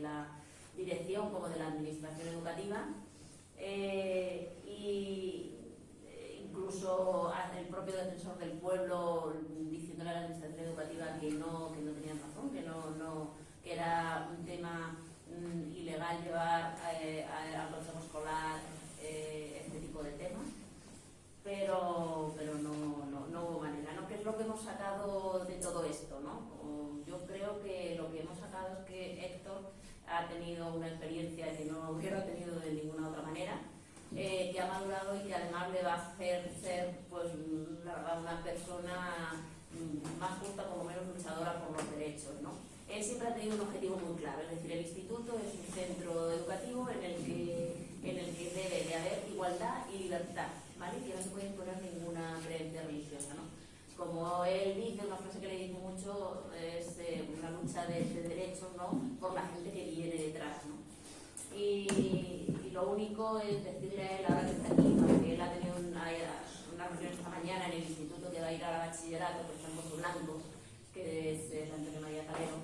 la dirección como de la administración educativa. Eh, y eh, incluso el propio defensor del pueblo diciéndole a la administración educativa que no, que no tenían razón, que, no, no, que era un tema mm, ilegal llevar eh, al consejo escolar este tipo de temas pero, pero no, no, no, hubo manera. ¿no? ¿Qué es lo que hemos sacado de todo esto? ¿no? Yo creo que lo que hemos sacado es que Héctor ha tenido una experiencia que no hubiera tenido de ninguna otra manera, eh, que ha madurado y que además le va a hacer ser pues, verdad, una persona más justa, como menos luchadora por los derechos. ¿no? Él siempre ha tenido un objetivo muy claro, es decir, el instituto es un centro educativo en el que, en el que debe de haber igualdad y libertad que no se puede imponer ninguna creencia religiosa. ¿no? Como él dice, una frase que le digo mucho, es lucha de, derechos ¿no? por la gente que viene detrás. ¿no? Y, lo único es decirle a él, ahora que está aquí, porque él ha tenido una, una reunión esta mañana en el instituto que va a ir a bachillerato, por ejemplo, su blanco, que es el Antonio María Calero,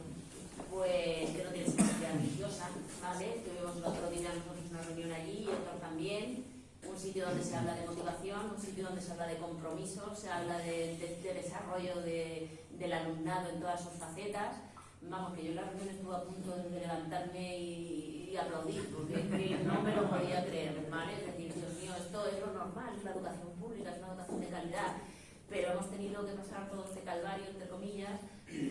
pues que no tiene sensibilidad religiosa, ¿vale? Tuvimos el otro día nosotros una reunión allí y otro también, un sitio donde se habla de motivación, un sitio donde se habla de compromiso, se habla de, desarrollo del alumnado en todas sus facetas. Vamos, que yo en la reunión estuve a punto de levantarme y, aplaudir, porque no me lo podía creer, ¿vale? Es decir, Dios mío, esto es lo normal, es la educación pública, es una educación de calidad, pero hemos tenido que pasar todo este calvario, entre comillas,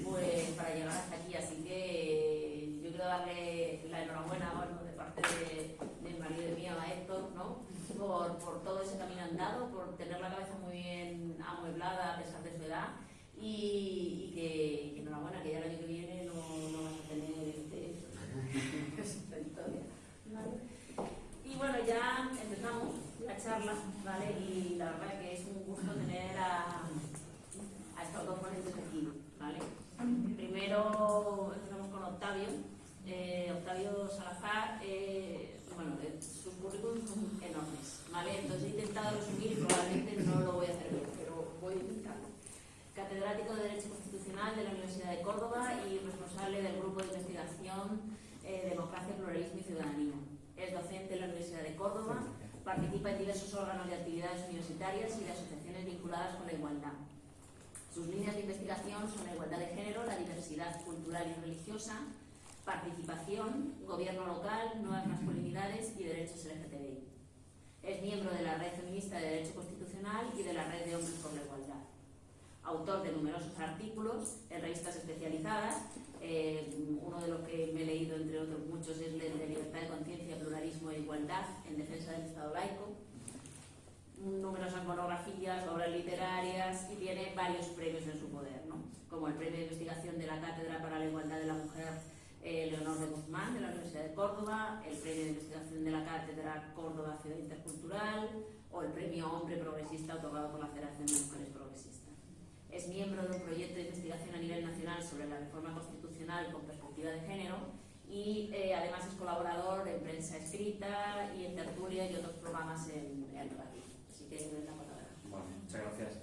pues para llegar hasta aquí, así que yo quiero darle la enhorabuena, bueno, de parte de, del marido mío a Héctor, ¿no? por, por, todo ese camino andado, por tener la cabeza muy bien amueblada a pesar de su edad y, que, enhorabuena, que ya el año que viene no, no vas a tener este, esta historia. Y bueno, ya empezamos la charla, ¿vale? Y la verdad que es un gusto tener a, a estos dos ponentes aquí, ¿vale? Primero empezamos con Octavio. Eh, Octavio Salazar, eh, bueno, eh, sus currículums son enormes, ¿vale? Entonces he intentado resumir y probablemente no lo voy a hacer bien, pero voy a intentarlo. Catedrático de Derecho Constitucional de la Universidad de Córdoba y responsable del Grupo de Investigación eh, Democracia, Pluralismo y Ciudadanía. Es docente en la Universidad de Córdoba, participa en diversos órganos de actividades universitarias y de asociaciones vinculadas con la igualdad. Sus líneas de investigación son la igualdad de género, la diversidad cultural y religiosa, participación, gobierno local, nuevas masculinidades y derechos LGTBI. Es miembro de la Red Feminista de Derecho Constitucional y de la Red de Hombres por la Igualdad. Autor de numerosos artículos en revistas especializadas, eh, uno de los que me he leído, entre otros muchos, es el de Libertad de Conciencia, Pluralismo e Igualdad en defensa del Estado laico, numerosas monografías, obras literarias y tiene varios premios en su poder, como el Premio de Investigación de la Cátedra para la Igualdad de la Mujer Leonor de Guzmán de la Universidad de Córdoba, el Premio de Investigación de la Cátedra Córdoba Ciudad Intercultural o el Premio Hombre Progresista otorgado por la Federación de Mujeres Progresistas. Es miembro de un proyecto de investigación a nivel nacional sobre la reforma constitucional con perspectiva de género y eh, además es colaborador en prensa escrita y en tertulia y otros programas en, el radio. Así que la palabra. Bueno, muchas gracias.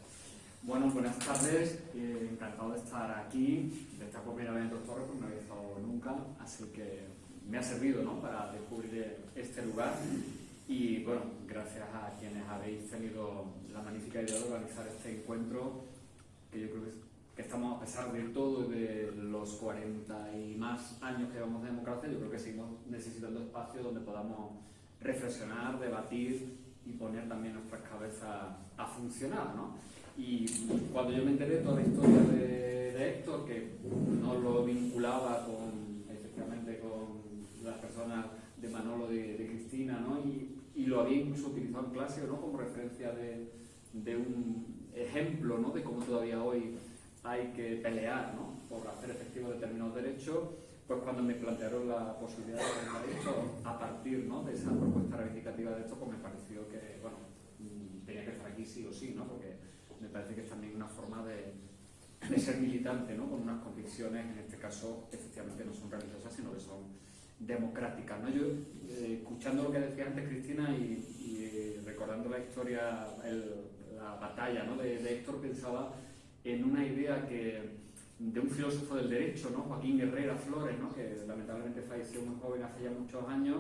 Bueno, buenas tardes, eh, encantado de estar aquí, de esta primera vez en Torres, porque no había estado nunca, así que me ha servido ¿no? para descubrir este lugar y bueno, gracias a quienes habéis tenido la magnífica idea de organizar este encuentro, que yo creo que, estamos, a pesar de todo, de los 40 y más años que llevamos de democracia, yo creo que seguimos necesitando espacios donde podamos reflexionar, debatir y poner también nuestras cabezas a funcionar, ¿no? Y cuando yo me enteré de toda la historia de, Héctor, que no lo vinculaba con, efectivamente, con las personas de Manolo, de, de Cristina, ¿no? Y, y, lo había incluso utilizado en clase, ¿no? Como referencia de, de un ejemplo, ¿no? De cómo todavía hoy hay que pelear, ¿no? Por hacer efectivos determinados derechos, pues cuando me plantearon la posibilidad de haber esto a partir ¿no? de esa propuesta reivindicativa de esto, pues me pareció que, bueno, mm, tenía que estar aquí sí o sí, ¿no? Porque me parece que es también una forma de, ser militante, ¿no? Con unas convicciones, en este caso, efectivamente no son religiosas, sino que son democráticas, ¿no? Yo, eh, escuchando lo que decía antes Cristina y, y recordando la historia, el, la batalla ¿no? de, de Héctor, pensaba en una idea que de un filósofo del derecho, ¿no? Joaquín Herrera Flores, ¿no? que lamentablemente falleció muy joven hace ya muchos años,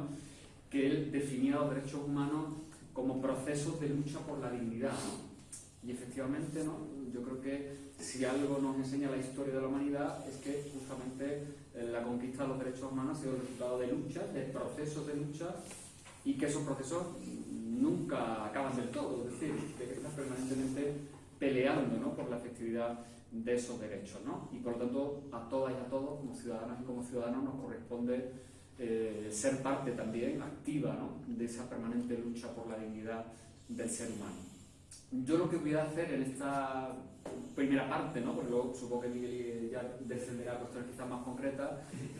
que él definía los derechos humanos como procesos de lucha por la dignidad. ¿no? Y efectivamente, ¿no? yo creo que si algo nos enseña la historia de la humanidad es que justamente eh, la conquista de los derechos humanos ha sido el resultado de luchas, de procesos de lucha, y que esos procesos nunca acaban del todo, es decir, que están permanentemente peleando ¿no? por la efectividad de esos derechos. ¿no? Y por lo tanto, a todas y a todos, como ciudadanas y como ciudadanos, nos corresponde eh, ser parte también activa ¿no? de esa permanente lucha por la dignidad del ser humano. Yo lo que voy a hacer en esta primera parte, ¿no? porque luego supongo que Miguel ya descenderá a cuestiones quizás más concretas,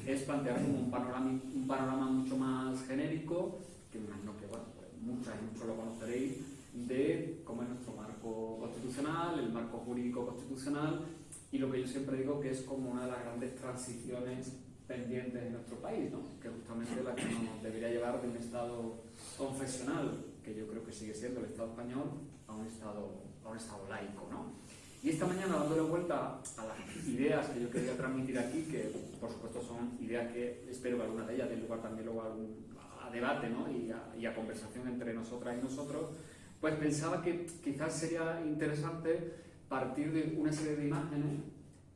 es plantear un panorama, un panorama mucho más genérico, que me imagino que bueno, muchas y muchos lo conoceréis, de cómo es nuestro marco constitucional, el marco jurídico constitucional, y lo que yo siempre digo que es como una de las grandes transiciones pendientes en nuestro país, ¿no? que justamente la que nos debería llevar de un Estado confesional, que yo creo que sigue siendo el Estado español, a un Estado, a un estado laico. ¿no? Y esta mañana, dándole vuelta a las ideas que yo quería transmitir aquí, que por supuesto son ideas que espero que alguna de ellas den lugar también luego a, algún, debate ¿no? y, a, y a conversación entre nosotras y nosotros, pues pensaba que quizás sería interesante partir de una serie de imágenes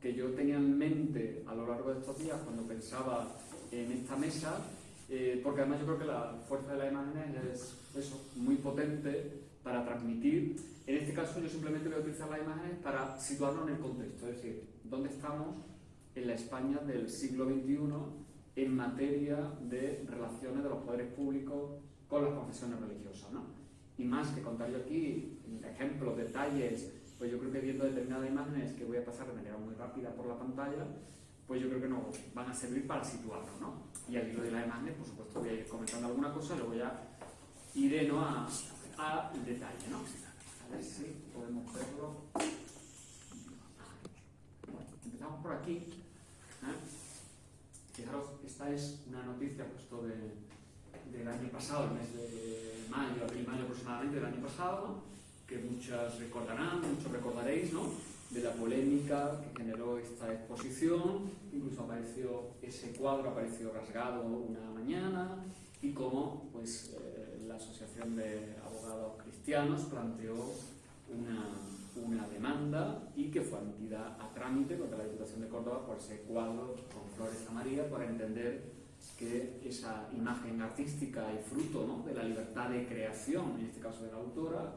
que yo tenía en mente a lo largo de estos días cuando pensaba en esta mesa, eh, porque además yo creo que la fuerza de las imágenes es eso, muy potente para transmitir. En este caso yo simplemente voy a utilizar las imágenes para situarnos en el contexto, es decir, dónde estamos en la España del siglo XXI en materia de relaciones de los poderes públicos con las confesiones religiosas. ¿no? y más que contar yo aquí ejemplos, detalles, pues yo creo que viendo determinadas imágenes que voy a pasar de manera muy rápida por la pantalla, pues yo creo que nos van a servir para situarnos, ¿no? Y al hilo de las imágenes, por supuesto, voy a ir comentando alguna cosa, luego ya iré ¿no? a, a detalle, ¿no? A ver si podemos verlo. Empezamos por aquí. ¿eh? Fijaros, esta es una noticia justo de, del año pasado, el mes de mayo, abril-mayo aproximadamente del año pasado, que muchas recordarán, muchos recordaréis, ¿no? de la polémica que generó esta exposición, incluso apareció ese cuadro, apareció rasgado una mañana, y cómo pues, eh, la Asociación de Abogados Cristianos planteó una, una, demanda y que fue admitida a trámite contra la Diputación de Córdoba por ese cuadro con flores a María para entender que esa imagen artística y fruto ¿no? de la libertad de creación, en este caso de la autora,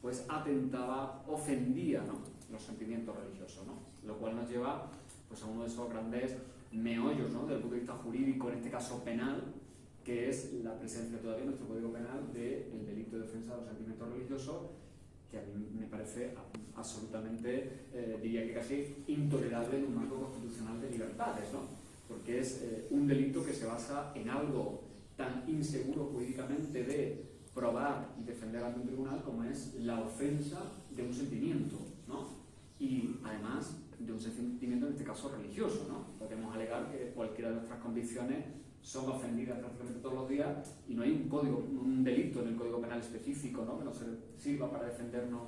pues atentaba, ofendía ¿no? los sentimientos religiosos, ¿no? lo cual nos lleva pues, a uno de esos grandes meollos ¿no? del punto de vista jurídico, en este caso penal, que es la presencia todavía en nuestro Código Penal del delito de defensa de los sentimientos religiosos, que a mí me parece absolutamente, eh, diría que casi intolerable en un marco constitucional de libertades. ¿no? porque es eh, un delito que se basa en algo tan inseguro jurídicamente de probar y defender ante un tribunal como es la ofensa de un sentimiento, ¿no? Y además de un sentimiento en este caso religioso, ¿no? Podemos alegar que cualquiera de nuestras convicciones son ofendidas prácticamente todos los días y no hay un código, un delito en el Código Penal específico, ¿no? Que nos sirva para defendernos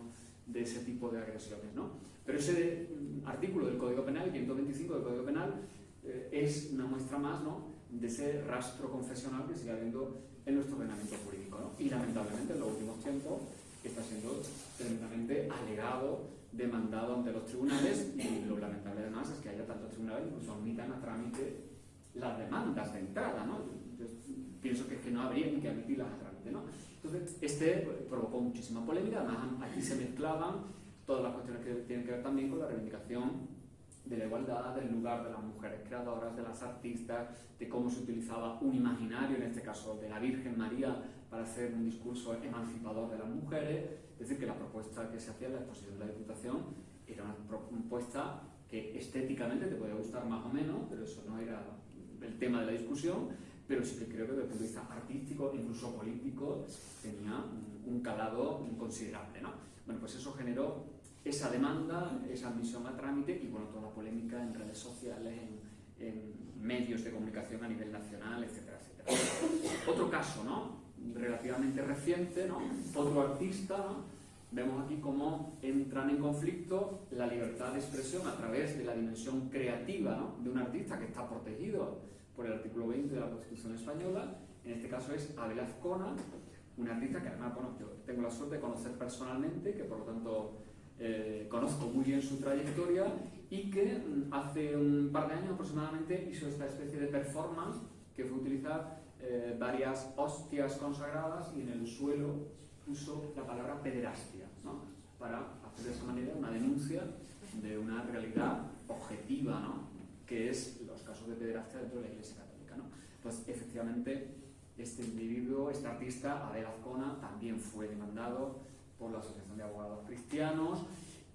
de ese tipo de agresiones, ¿no? Pero ese artículo del Código Penal, 525 del Código Penal, eh, es una muestra más ¿no? de ese rastro confesional que sigue habiendo en nuestro ordenamiento jurídico. ¿no? Y lamentablemente en los últimos tiempos está siendo tremendamente alegado, demandado ante los tribunales y lo lamentable además es que haya tantos tribunales que incluso admitan a trámite las demandas de entrada. ¿no? Yo pienso que, que no habría que admitirlas a trámite. Este provocó muchísima polémica, además aquí se mezclaban todas las cuestiones que tienen que ver también con la reivindicación de la igualdad, del lugar de las mujeres creadoras, de las artistas, de cómo se utilizaba un imaginario, en este caso de la Virgen María, para hacer un discurso emancipador de las mujeres. Es decir, que la propuesta que se hacía en la exposición de la Diputación era una propuesta que estéticamente te podía gustar más o menos, pero eso no era el tema de la discusión, pero sí que creo que desde el punto de vista artístico, incluso político, tenía un, calado considerable. ¿no? Bueno, pues eso generó esa demanda, esa admisión a trámite y bueno, toda la polémica en redes sociales, en, en medios de comunicación a nivel nacional, etcétera, etcétera. Otro caso, ¿no? relativamente reciente, ¿no? otro artista, ¿no? vemos aquí cómo entran en conflicto la libertad de expresión a través de la dimensión creativa ¿no? de un artista que está protegido por el artículo 20 de la Constitución Española, en este caso es Abel Azcona, artista que además bueno, yo tengo la suerte de conocer personalmente, que por lo tanto eh, conozco muy bien su trayectoria y que mm, hace un par de años aproximadamente hizo esta especie de performance que fue utilizar eh, varias hostias consagradas y en el suelo puso la palabra pederastia, ¿no? para hacer de esa manera una denuncia de una realidad objetiva, ¿no? Que es los casos de pederastia dentro de la Iglesia Católica. ¿no? Entonces, efectivamente, este individuo, este artista, Abel Azcona, también fue demandado por la Asociación de Abogados Cristianos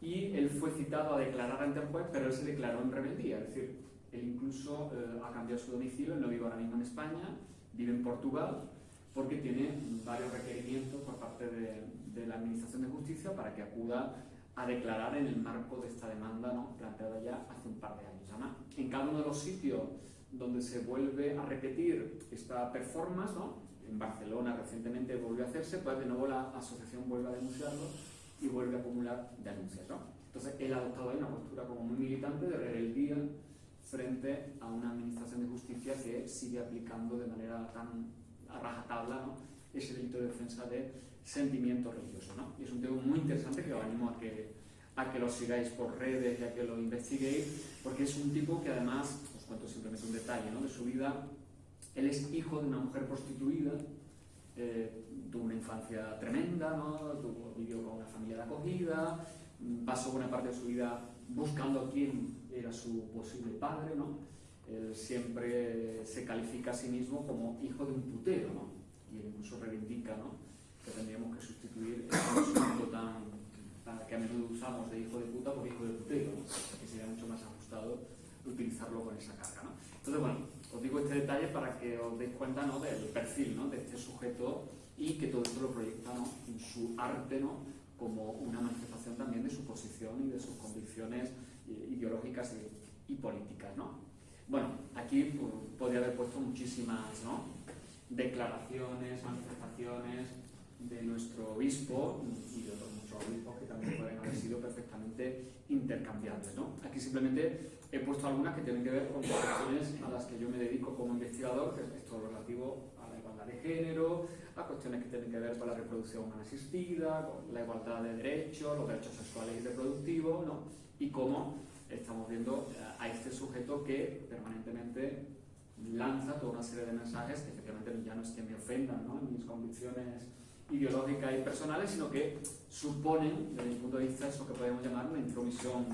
y él fue citado a declarar ante el juez, pero él se declaró en rebeldía, es decir, él incluso eh, ha cambiado su domicilio, él no vive ahora mismo en España, vive en Portugal, porque tiene varios requerimientos por parte de, la Administración de Justicia para que acuda a declarar en el marco de esta demanda ¿no? planteada ya hace un par de años. Además, en cada uno de los sitios donde se vuelve a repetir esta performance, ¿no? en Barcelona recientemente volvió a hacerse, pues de nuevo la asociación vuelve a denunciarlo y vuelve a acumular denuncias. ¿no? Entonces él ha adoptado ahí una postura como muy militante de rebeldía frente a una administración de justicia que sigue aplicando de manera tan a rajatabla ¿no? ese delito de defensa de sentimientos religiosos. ¿no? Y es un tema muy interesante que os animo a que, a que lo sigáis por redes y a que lo investiguéis, porque es un tipo que además, os cuento simplemente un detalle ¿no? de su vida, él es hijo de una mujer prostituida, eh, tuvo una infancia tremenda, ¿no? tuvo, vivió con una familia de acogida, pasó buena parte de su vida buscando quién era su posible padre, ¿no? Él siempre se califica a sí mismo como hijo de un putero, ¿no? Y él incluso reivindica, ¿no? Que tendríamos que sustituir el concepto tan, que a menudo usamos de hijo de puta por hijo de putero. Que sería mucho más ajustado utilizarlo con esa carga, ¿no? Entonces, bueno, os digo este detalle para que os deis cuenta ¿no? del perfil ¿no? de este sujeto y que todo esto lo proyecta ¿no? en su arte ¿no? como una manifestación también de su posición y de sus convicciones eh, ideológicas y, políticas. ¿no? Bueno, aquí pues, podría haber puesto muchísimas ¿no? declaraciones, manifestaciones de nuestro obispo y de otros muchos obispos que también pueden haber sido perfectamente intercambiables. ¿no? Aquí simplemente he puesto algunas que tienen que ver con cuestiones a las que yo me dedico como investigador, que es esto relativo a la igualdad de género, a cuestiones que tienen que ver con la reproducción humana asistida, con la igualdad de derechos, los derechos sexuales y reproductivos, ¿no? y cómo estamos viendo a este sujeto que permanentemente lanza toda una serie de mensajes que efectivamente ya no es que me ofendan ¿no? en mis convicciones ideológicas y personales, sino que suponen, desde mi punto de vista, eso que podemos llamar una intromisión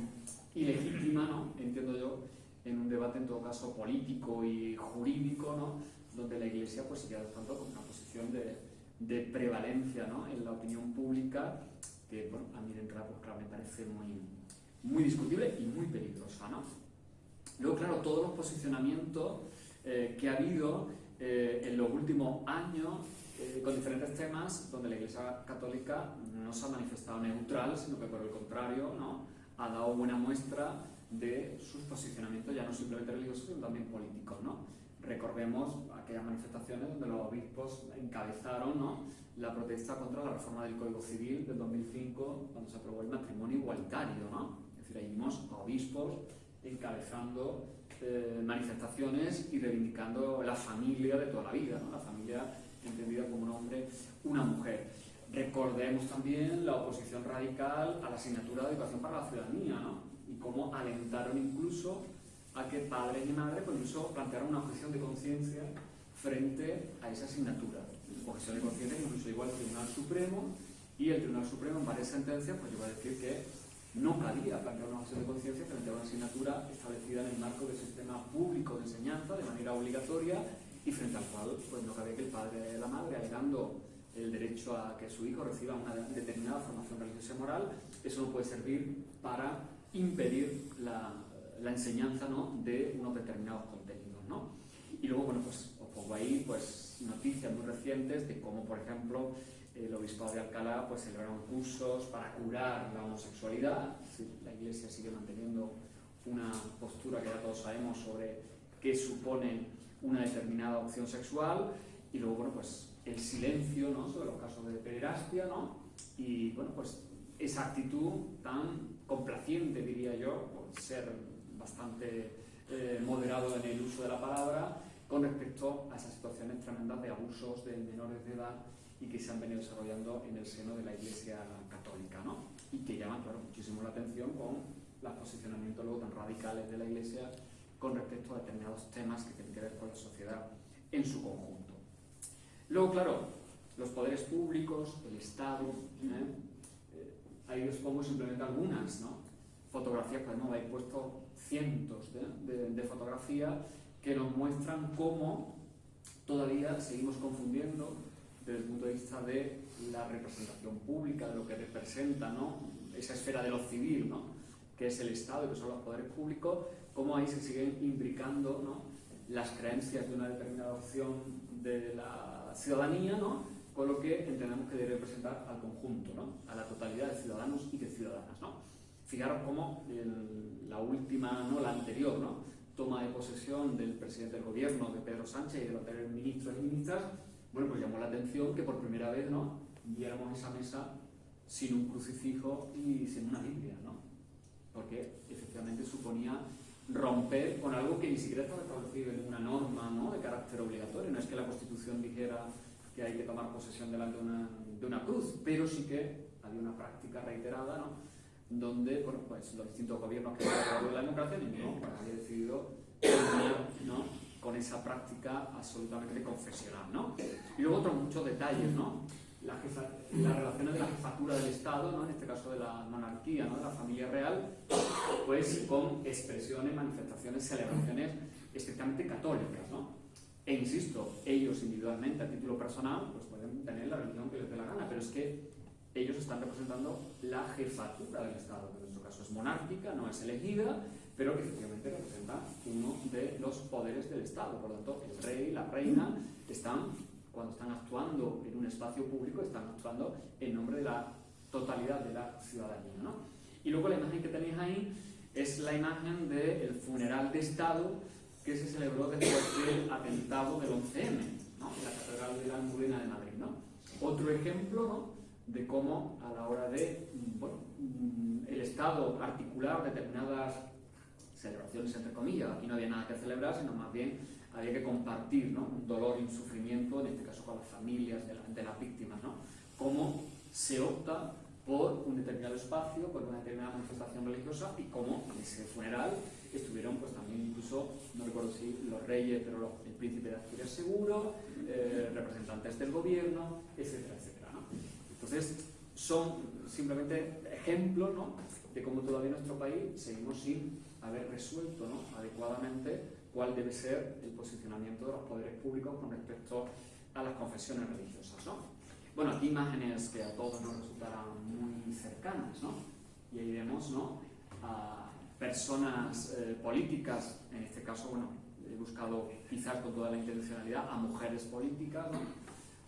ilegítima, ¿no? entiendo yo, en un debate en todo caso político y jurídico, ¿no? donde la Iglesia pues, sigue adoptando como una posición de, prevalencia ¿no? en la opinión pública, que bueno, a mí de entrada pues, claro, me parece muy, muy discutible y muy peligrosa. ¿no? Luego, claro, todos los posicionamientos eh, que ha habido eh, en los últimos años con diferentes temas donde la Iglesia Católica no se ha manifestado neutral, sino que por el contrario ¿no? ha dado buena muestra de sus posicionamientos ya no simplemente religiosos, sino también políticos. ¿no? Recordemos aquellas manifestaciones donde los obispos encabezaron ¿no? la protesta contra la reforma del Código Civil del 2005, cuando se aprobó el matrimonio igualitario. ¿no? Es decir, ahí vimos a obispos encabezando eh, manifestaciones y reivindicando la familia de toda la vida, ¿no? la familia entendida como un hombre, una mujer. Recordemos también la oposición radical a la asignatura de educación para la ciudadanía, ¿no? Y cómo alentaron incluso a que padres y madres pues, incluso plantearon una objeción de conciencia frente a esa asignatura. Objeción de conciencia incluso igual el Tribunal Supremo y el Tribunal Supremo en varias sentencias pues llegó a decir que no cabía plantear una objeción de conciencia frente a una asignatura establecida en el marco del sistema público de enseñanza de manera obligatoria y frente al cual pues, no cabe que el padre y la madre, alegando el derecho a que su hijo reciba una determinada formación religiosa y moral, eso no puede servir para impedir la, la enseñanza ¿no? de unos determinados contenidos. ¿no? Y luego, bueno, pues os pongo ahí pues, noticias muy recientes de cómo, por ejemplo, el obispado de Alcalá pues, celebraron cursos para curar la homosexualidad. La Iglesia sigue manteniendo una postura que ya todos sabemos sobre qué supone una determinada opción sexual y luego, bueno, pues el silencio ¿no? sobre los casos de pederastia, ¿no? Y, bueno, pues esa actitud tan complaciente, diría yo, por ser bastante eh, moderado en el uso de la palabra, con respecto a esas situaciones tremendas de abusos de menores de edad y que se han venido desarrollando en el seno de la Iglesia Católica, ¿no? Y que llaman, claro, muchísimo la atención con los posicionamientos luego tan radicales de la Iglesia con respecto a determinados temas que tienen que ver con la sociedad en su conjunto. Luego, claro, los poderes públicos, el Estado, ¿eh? Eh, ahí os pongo simplemente algunas, ¿no? Fotografías, pues no, habéis puesto cientos de, de fotografías que nos muestran cómo todavía seguimos confundiendo desde el punto de vista de la representación pública, de lo que representa ¿no? esa esfera de lo civil, ¿no? Que es el Estado y que son los poderes públicos, cómo ahí se siguen imbricando ¿no? las creencias de una determinada opción de la ciudadanía ¿no? con lo que entendemos que debe representar al conjunto, ¿no? a la totalidad de ciudadanos y de ciudadanas. Fijaros cómo la última, no la anterior, toma de posesión del presidente del gobierno, de Pedro Sánchez y de los ministros y ministras, bueno, pues llamó la atención que por primera vez ¿no? viéramos esa mesa sin un crucifijo y sin una Biblia, ¿no? Porque efectivamente suponía romper con algo que ni siquiera estaba establecido en una norma ¿no? de carácter obligatorio. No es que la Constitución dijera que hay que tomar posesión delante de una, de una cruz, pero sí que había una práctica reiterada, ¿no? donde bueno, pues los distintos gobiernos que han la democracia, ninguno pues, había decidido ¿no? con esa práctica absolutamente confesional. ¿no? Y luego otros muchos detalles, ¿no? La las relaciones de la jefatura del Estado, ¿no? en este caso de la monarquía, ¿no? de la familia real, pues con expresiones, manifestaciones, celebraciones estrictamente católicas. ¿no? E insisto, ellos individualmente, a título personal, pues pueden tener la religión que les dé la gana, pero es que ellos están representando la jefatura del Estado, que en nuestro caso es monárquica, no es elegida, pero que efectivamente representa uno de los poderes del Estado. Por lo tanto, el rey, la reina, están, cuando están actuando en un espacio público, están actuando en nombre de la totalidad de la ciudadanía. ¿no? Y luego la imagen que tenéis ahí es la imagen del funeral de Estado que se celebró después del atentado del 11M, ¿no? en la Catedral de la Almudena de Madrid. ¿no? Otro ejemplo ¿no? de cómo a la hora de bueno, el Estado articular determinadas celebraciones entre comillas, aquí no había nada que celebrar, sino más bien había que compartir ¿no? un dolor y un sufrimiento, en este caso con las familias de, las víctimas. ¿no? Cómo se opta por un determinado espacio, por una determinada manifestación religiosa y cómo en ese funeral estuvieron pues también incluso, no recuerdo si los reyes, pero el príncipe de Asturias seguro, eh, representantes del gobierno, etcétera, etcétera. ¿no? Entonces, son simplemente ejemplos ¿no? de cómo todavía en nuestro país seguimos sin haber resuelto adecuadamente cuál debe ser el posicionamiento de los poderes públicos con respecto a las confesiones religiosas. Bueno, aquí imágenes que a todos nos resultarán muy cercanas, ¿no? y ahí vemos ¿no? a personas eh, políticas, en este caso, bueno, he buscado quizás con toda la intencionalidad a mujeres políticas, ¿no?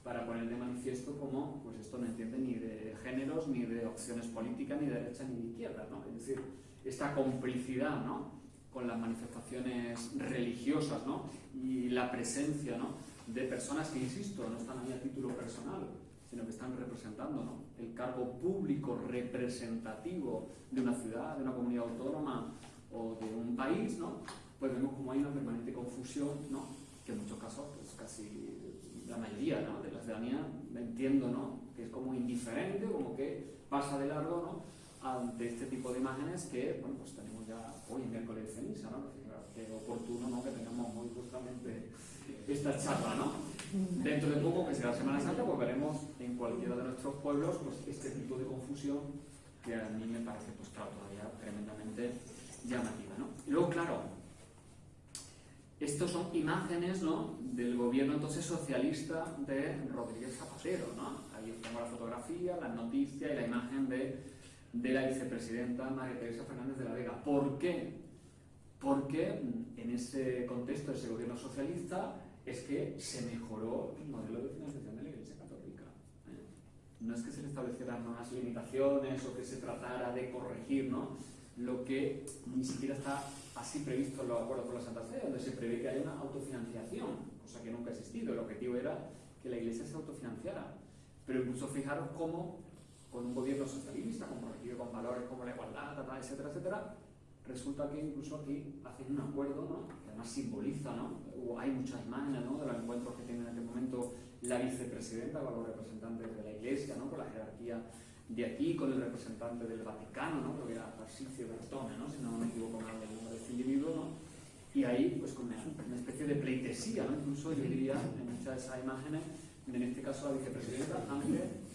para poner de manifiesto cómo pues esto no entiende ni de géneros, ni de opciones políticas, ni de derecha ni de izquierda. ¿no? Es decir, esta complicidad ¿no? Con las manifestaciones religiosas ¿no? y la presencia ¿no? de personas que, insisto, no están ahí a título personal, sino que están representando ¿no? el cargo público representativo de una ciudad, de una comunidad autónoma o de un país, ¿no? pues vemos como hay una permanente confusión, ¿no? que en muchos casos pues casi la mayoría de la ciudadanía entiendo que es como indiferente, como que pasa de largo ¿no? Ante este tipo de imágenes que, bueno, pues tenemos ya hoy miércoles de ceniza, ¿no? Que oportuno, ¿no? Que tengamos muy justamente esta charla, ¿no? Dentro de poco, que será Semana Santa, pues veremos en cualquiera de nuestros pueblos pues, este tipo de confusión que a mí me parece, pues claro, todavía tremendamente llamativa, ¿no? Y luego, claro, estos son imágenes ¿no? del gobierno entonces socialista de Rodríguez Zapatero, ¿no? Ahí tengo la fotografía, la noticia y la imagen de de la vicepresidenta María Teresa Fernández de la Vega. ¿Por qué porque mm, en ese contexto de ese gobierno socialista es que se mejoró el modelo de financiación de la Iglesia Católica. ¿eh? No es que se le establecieran unas limitaciones o que se tratara de corregir, ¿no? Lo que ni siquiera está así previsto en los acuerdos con la Santa Fe, donde se prevé que haya una autofinanciación, cosa que nunca ha existido. El objetivo era que la Iglesia se autofinanciara. Pero incluso fijaros cómo, con un gobierno socialista, comprometido con valores como la igualdad, etcétera, etcétera, resulta que incluso aquí hacen un acuerdo, ¿no? que además simboliza, ¿no? hay muchas imágenes ¿no? de los encuentros que tiene en este momento la vicepresidenta con los representantes de la Iglesia, ¿no? con la jerarquía de aquí, con el representante del Vaticano, ¿no? creo que era Tarsicio Bertone, ¿no? si no me equivoco mal el nombre de este individuo, ¿no? y ahí pues con una, especie de pleitesía, ¿no? incluso yo diría en muchas de esas imágenes, en este caso la vicepresidenta, ante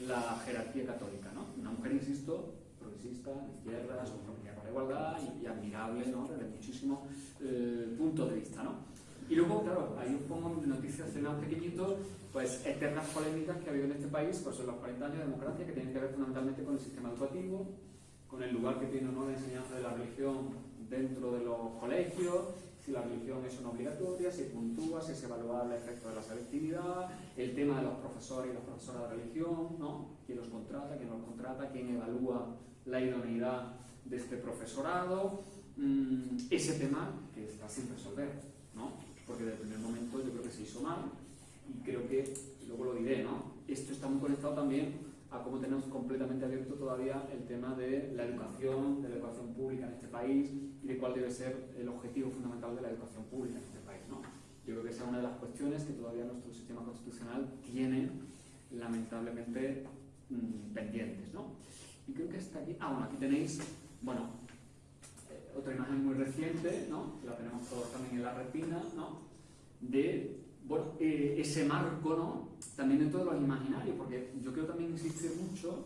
la jerarquía católica, ¿no? una mujer, insisto, progresista, de izquierdas, igualdad y, admirable ¿no? desde muchísimos eh, de vista. ¿no? Y luego, claro, ahí os pongo noticias más pequeñitos, pues eternas polémicas que ha habido en este país pues en los 40 años de democracia que tienen que ver fundamentalmente con el sistema educativo, con el lugar que tiene ¿no? la enseñanza de la religión dentro de los colegios, si la religión es una obligatoria, si puntúa, si es evaluable el efecto de la selectividad, el tema de los profesores y las profesoras de religión, ¿no? quién los contrata, quién los contrata, quién evalúa la idoneidad de este profesorado, mm, ese tema que está sin resolver, ¿no? porque desde el primer momento yo creo que se hizo mal y creo que, luego lo diré, ¿no? esto está muy conectado también a cómo tenemos completamente abierto todavía el tema de la educación, de la educación pública en este país y de cuál debe ser el objetivo fundamental de la educación pública en este país. ¿no? Yo creo que esa es una de las cuestiones que todavía nuestro sistema constitucional tiene lamentablemente mmm, pendientes. ¿no? Y creo que está aquí, ah bueno, aquí tenéis bueno, eh, otra imagen muy reciente, ¿no? la tenemos todos también en la retina, ¿no? de bueno, eh, ese marco ¿no? también dentro de los imaginarios, porque yo quiero también insistir mucho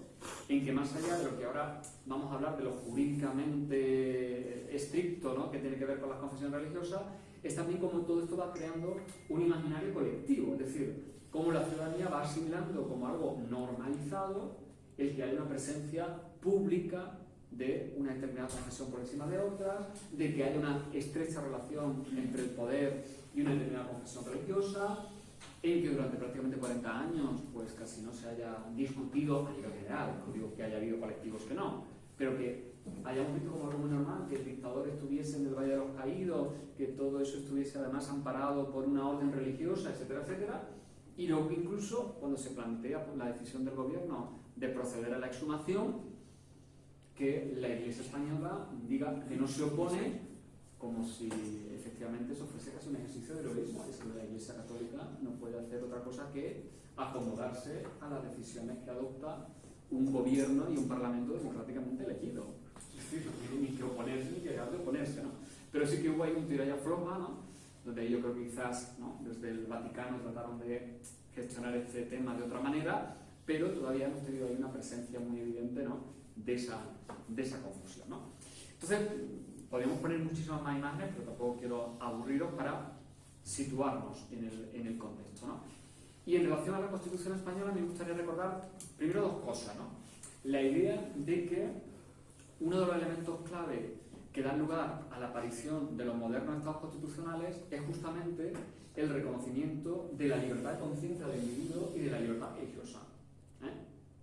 en que más allá de lo que ahora vamos a hablar de lo jurídicamente estricto, ¿no? que tiene que ver con las confesiones religiosas, es también como todo esto va creando un imaginario colectivo, es decir, cómo la ciudadanía va asimilando como algo normalizado el que haya una presencia pública de una determinada confesión por encima de otras, de que haya una estrecha relación entre el poder y una determinada confesión religiosa, en que durante prácticamente 40 años pues casi no se haya discutido a nivel general, no digo que haya habido colectivos que no, pero que hayamos visto como algo muy normal que el dictador estuviese en el Valle de los Caídos, que todo eso estuviese además amparado por una orden religiosa, etcétera, etcétera, y luego incluso cuando se plantea la decisión del gobierno de proceder a la exhumación, que la Iglesia española diga que no se opone como si efectivamente eso fuese casi un ejercicio de heroísmo. Es que la Iglesia Católica no puede hacer otra cosa que acomodarse a las decisiones que adopta un gobierno y un parlamento democráticamente elegido. Es decir, no tiene ni que oponerse ni que dejar de oponerse, ¿no? Pero sí que hubo ahí un tiralla floja, ¿no? Donde yo creo que quizás ¿no? desde el Vaticano trataron de gestionar este tema de otra manera, pero todavía hemos tenido ahí una presencia muy evidente, ¿no? de esa, de esa confusión. ¿no? Entonces, podríamos poner muchísimas más imágenes, pero tampoco quiero aburriros para situarnos en el, en el contexto. ¿no? Y en relación a la Constitución española me gustaría recordar primero dos cosas. ¿no? La idea de que uno de los elementos clave que dan lugar a la aparición de los modernos estados constitucionales es justamente el reconocimiento de la libertad de conciencia del individuo y de la libertad religiosa. ¿eh?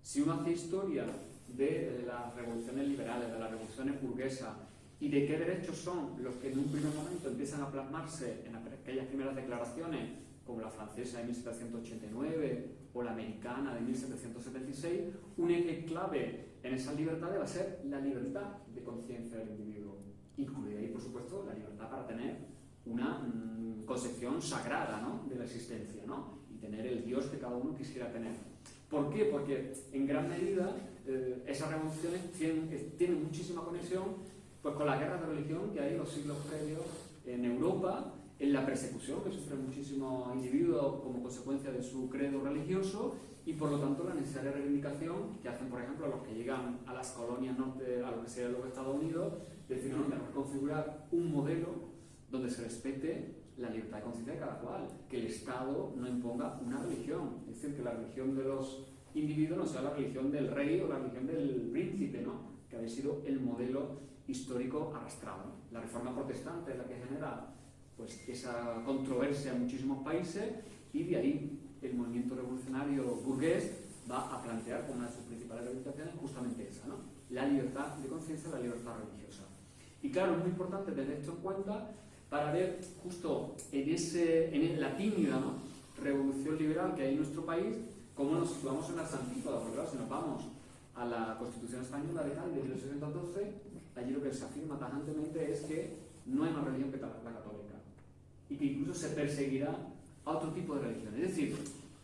Si uno hace historia de las revoluciones liberales, de las revoluciones burguesas y de qué derechos son los que en un primer momento empiezan a plasmarse en aquellas primeras declaraciones como la francesa de 1789 o la americana de 1776, un eje clave en esas libertades va a ser la libertad de conciencia del individuo, incluida ahí, por supuesto, la libertad para tener una mm, concepción sagrada ¿no? de la existencia ¿no? y tener el Dios que cada uno quisiera tener. ¿Por qué? Porque en gran medida eh, esas revoluciones tienen, tienen, muchísima conexión pues, con las guerras de religión que hay en los siglos previos en Europa, en la persecución que sufren muchísimos individuos como consecuencia de su credo religioso y por lo tanto la necesaria reivindicación que hacen, por ejemplo, los que llegan a las colonias norte, a lo que sería los Estados Unidos, decir, no, tenemos que configurar un modelo donde se respete la libertad de conciencia de cada cual, que el Estado no imponga una religión, es decir, que la religión de los individuo no sea la religión del rey o la religión del príncipe, ¿no? que había sido el modelo histórico arrastrado. La reforma protestante es la que genera pues, esa controversia en muchísimos países y de ahí el movimiento revolucionario burgués va a plantear como una de sus principales reivindicaciones justamente esa, ¿no? la libertad de conciencia, la libertad religiosa. Y claro, es muy importante tener esto en cuenta para ver justo en, ese, en la tímida revolución liberal que hay en nuestro país, cómo nos situamos en las antípodas, porque claro, si nos vamos a la Constitución Española de 1812, allí lo que se afirma tajantemente es que no hay más religión que la católica y que incluso se perseguirá a otro tipo de religión. Es decir,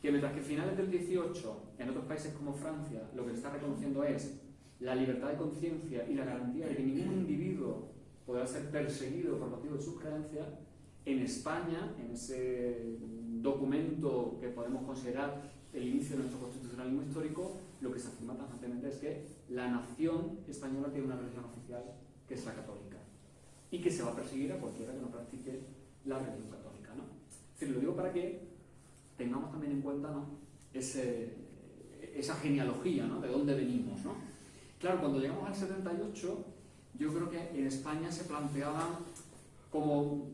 que mientras que a finales del 18, en otros países como Francia, lo que se está reconociendo es la libertad de conciencia y la garantía de que ningún individuo podrá ser perseguido por motivo de sus creencias, en España, en ese documento que podemos considerar el inicio de nuestro constitucionalismo histórico, lo que se afirma tajantemente es que la nación española tiene una religión oficial que es la católica y que se va a perseguir a cualquiera que no practique la religión católica. ¿no? Es decir, lo digo para que tengamos también en cuenta ¿no? esa genealogía ¿no? de dónde venimos. ¿no? Claro, cuando llegamos al 78, yo creo que en España se planteaban como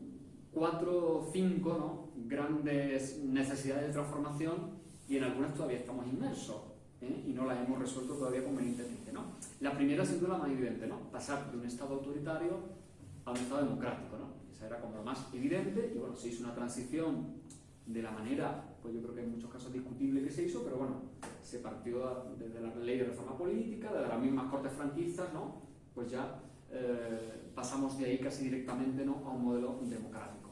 cuatro o cinco ¿no? grandes necesidades de transformación y en algunas todavía estamos inmersos ¿eh? y no las hemos resuelto todavía convenientemente. ¿no? La primera, sin duda, más evidente, ¿no? pasar de un Estado autoritario a un Estado democrático. ¿no? Esa era como lo más evidente y bueno, se hizo una transición de la manera, pues yo creo que en muchos casos discutible que se hizo, pero bueno, se partió desde la ley de reforma política, de las mismas cortes franquistas, ¿no? Pues ya eh, pasamos de ahí casi directamente ¿no? a un modelo democrático.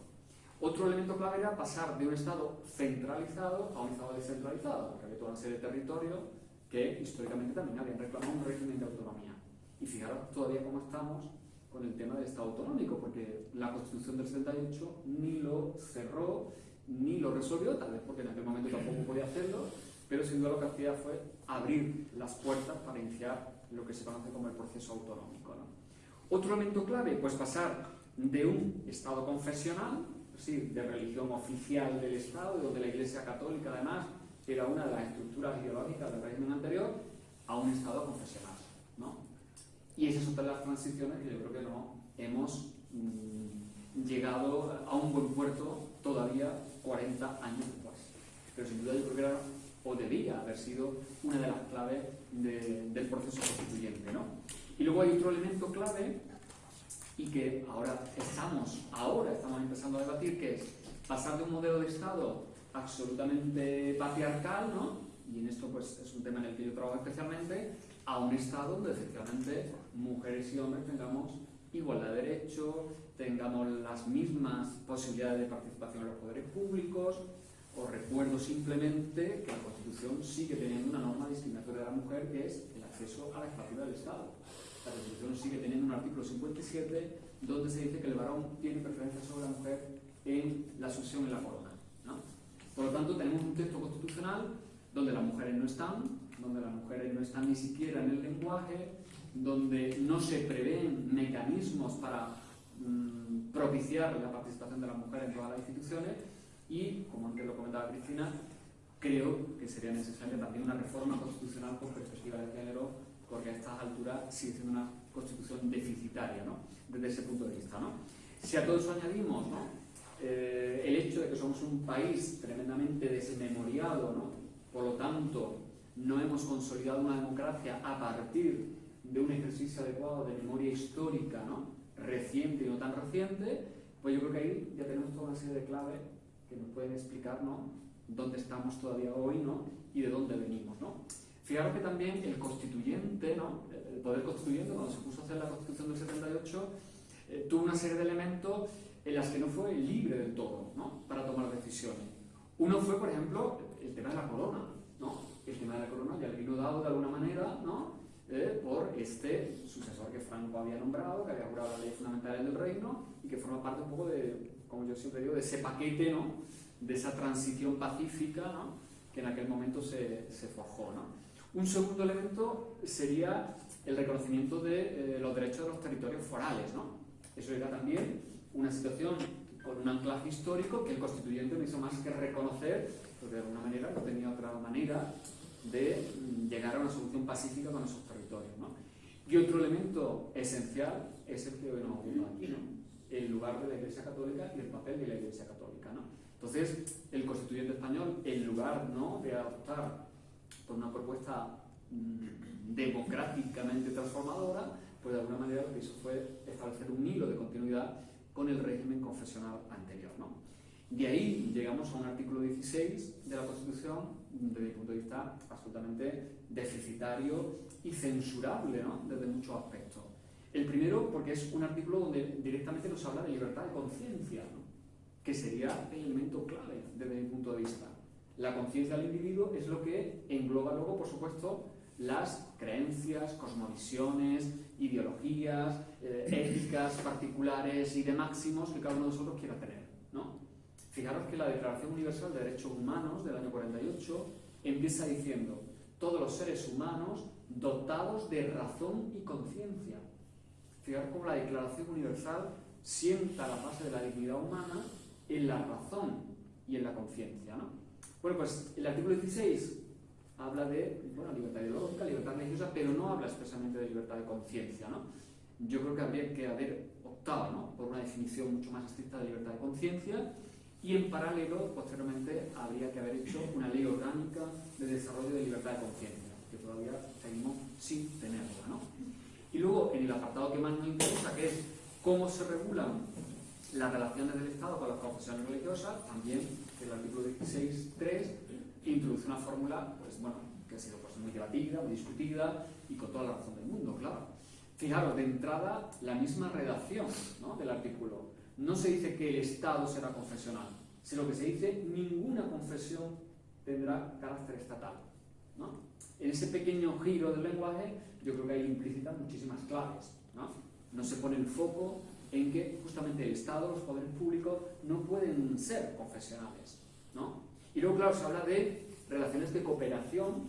Otro elemento clave era pasar de un Estado centralizado a un Estado descentralizado, porque había toda una serie de territorios que históricamente también habían reclamado un régimen de autonomía. Y fijaros todavía cómo estamos con el tema del Estado autonómico, porque la Constitución del 78 ni lo cerró, ni lo resolvió, tal vez porque en aquel momento tampoco podía hacerlo, pero sin duda lo que hacía fue abrir las puertas para iniciar lo que se conoce como el proceso autonómico. Otro elemento clave, pues pasar de un Estado confesional, sí, de religión oficial del Estado, donde la Iglesia Católica además era una de las estructuras ideológicas del régimen anterior, a un Estado confesional. ¿no? Y esas son las transiciones que yo creo que no hemos mm, llegado a un buen puerto todavía 40 años después. Pero sin duda yo creo que era, o debía haber sido una de las claves del proceso constituyente. ¿no? Y luego hay otro elemento clave y que ahora estamos, ahora estamos empezando a debatir, que es pasar de un modelo de Estado absolutamente patriarcal, ¿no? y en esto pues es un tema en el que yo trabajo especialmente, a un Estado donde efectivamente mujeres y hombres tengamos igualdad de derechos, tengamos las mismas posibilidades de participación en los poderes públicos, os recuerdo simplemente que la Constitución sigue teniendo una norma discriminatoria de la mujer que es el acceso a la jefatura del Estado. La Constitución sigue teniendo un artículo 57 donde se dice que el varón tiene preferencia sobre la mujer en la sucesión en la corona. Por lo tanto, tenemos un texto constitucional donde las mujeres no están, donde las mujeres no están ni siquiera en el lenguaje, donde no se prevén mecanismos para mm, propiciar la participación de las mujeres en todas las instituciones y, como antes lo comentaba Cristina, creo que sería necesaria también una reforma constitucional con perspectiva de género, porque a estas alturas sigue siendo una constitución deficitaria, ¿no? desde ese punto de vista. ¿no? Si a todo eso añadimos ¿no? Eh, el hecho de que somos un país tremendamente desmemoriado, ¿no? por lo tanto no hemos consolidado una democracia a partir de un ejercicio adecuado de memoria histórica ¿no? reciente y no tan reciente, pues yo creo que ahí ya tenemos toda una serie de claves que nos pueden explicar ¿no? dónde estamos todavía hoy ¿no? y de dónde venimos. ¿no? Fijaros que también el constituyente, ¿no? el poder constituyente, cuando se puso a hacer la constitución del 78, eh, tuvo una serie de elementos en las que no fue libre del todo ¿no? para tomar decisiones. Uno fue, por ejemplo, el tema de la corona. ¿no? El tema de la corona ya le vino dado de alguna manera ¿no? Eh, por este sucesor que Franco había nombrado, que había jurado la ley fundamental del reino y que forma parte un poco de, como yo siempre digo, de ese paquete, ¿no? de esa transición pacífica ¿no? que en aquel momento se, se forjó. ¿no? Un segundo elemento sería el reconocimiento de eh, los derechos de los territorios forales. ¿no? Eso era también una situación con un anclaje histórico que el constituyente no hizo más que reconocer, porque de alguna manera no tenía otra manera de llegar a una solución pacífica con esos territorios. ¿no? Y otro elemento esencial es el que hoy nos ocupa aquí, ¿no? El lugar de la Iglesia Católica y el papel de la Iglesia Católica, ¿no? Entonces, el constituyente español, en lugar ¿no? de adoptar por una propuesta mm, democráticamente transformadora, pues de alguna manera lo que hizo fue establecer un hilo de continuidad con el régimen confesional anterior. ¿no? De ahí llegamos a un artículo 16 de la Constitución, desde mi punto de vista, absolutamente deficitario y censurable ¿no? desde muchos aspectos. El primero, porque es un artículo donde directamente nos habla de libertad de conciencia, ¿no? que sería el elemento clave desde mi punto de vista. La conciencia del individuo es lo que engloba luego, por supuesto, las creencias, cosmovisiones, ideologías, eh, éticas particulares y de máximos que cada uno de nosotros quiera tener. ¿no? Fijaros que la Declaración Universal de Derechos Humanos del año 48 empieza diciendo todos los seres humanos dotados de razón y conciencia. Fijaros cómo la Declaración Universal sienta la base de la dignidad humana en la razón y en la conciencia. ¿no? Bueno, pues el artículo 16 habla de bueno, libertad ideológica, libertad religiosa, pero no habla expresamente de libertad de conciencia. ¿no? Yo creo que habría que haber optado ¿no? por una definición mucho más estricta de libertad de conciencia y en paralelo, posteriormente, habría que haber hecho una ley orgánica de desarrollo de libertad de conciencia, que todavía seguimos sin tenerla. ¿no? Y luego, en el apartado que más nos interesa, que es cómo se regulan las relaciones del Estado con las confesiones religiosas, también el artículo 16.3 introduce una fórmula pues, bueno, que ha sido pues, muy debatida, muy discutida y con toda la razón del mundo, claro. Fijaros, de entrada, la misma redacción ¿no? del artículo. No se dice que el Estado será confesional, sino que se dice ninguna confesión tendrá carácter estatal. ¿no? En ese pequeño giro del lenguaje, yo creo que hay implícitas muchísimas claves. ¿no? no se pone el foco en que justamente el Estado, los poderes públicos, no pueden ser confesionales. ¿no? Y luego, claro, se habla de relaciones de cooperación